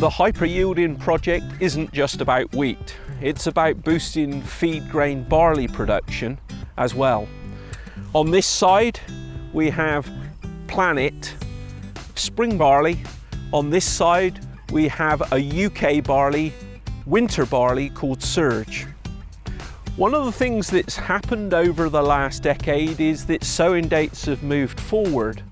The hyper yielding project isn't just about wheat, it's about boosting feed grain barley production as well. On this side, we have Planet spring barley. On this side, we have a UK barley, winter barley called Surge. One of the things that's happened over the last decade is that sowing dates have moved forward.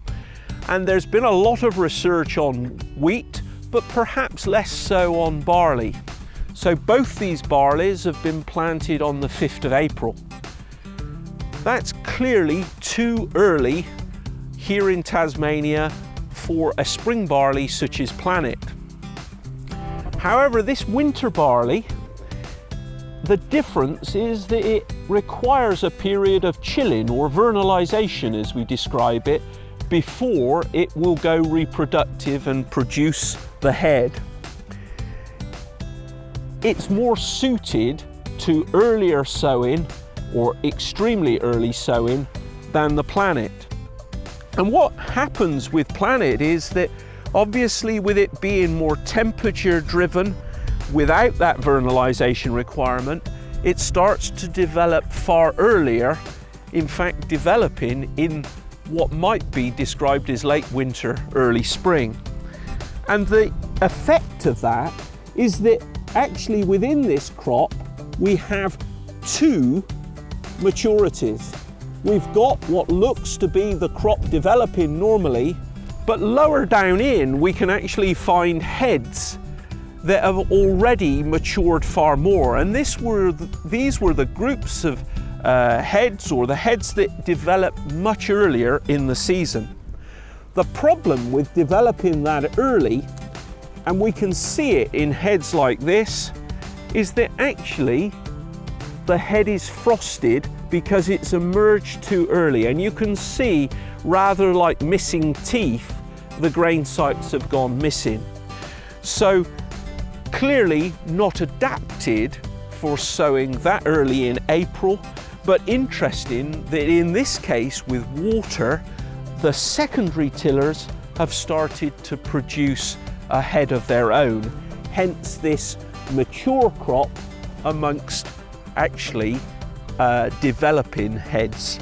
And there's been a lot of research on wheat, but perhaps less so on barley. So both these barleys have been planted on the 5th of April. That's clearly too early here in Tasmania for a spring barley such as Planet. However, this winter barley, the difference is that it requires a period of chilling or vernalization as we describe it before it will go reproductive and produce the head. It's more suited to earlier sowing or extremely early sowing than the planet. And what happens with planet is that obviously with it being more temperature driven without that vernalization requirement, it starts to develop far earlier, in fact developing in what might be described as late winter, early spring. And the effect of that is that actually within this crop, we have two maturities. We've got what looks to be the crop developing normally, but lower down in, we can actually find heads that have already matured far more. And this were the, these were the groups of uh, heads or the heads that develop much earlier in the season. The problem with developing that early, and we can see it in heads like this, is that actually the head is frosted because it's emerged too early. And you can see, rather like missing teeth, the grain sites have gone missing. So clearly not adapted for sowing that early in April, but interesting that in this case with water, the secondary tillers have started to produce a head of their own. Hence this mature crop amongst actually uh, developing heads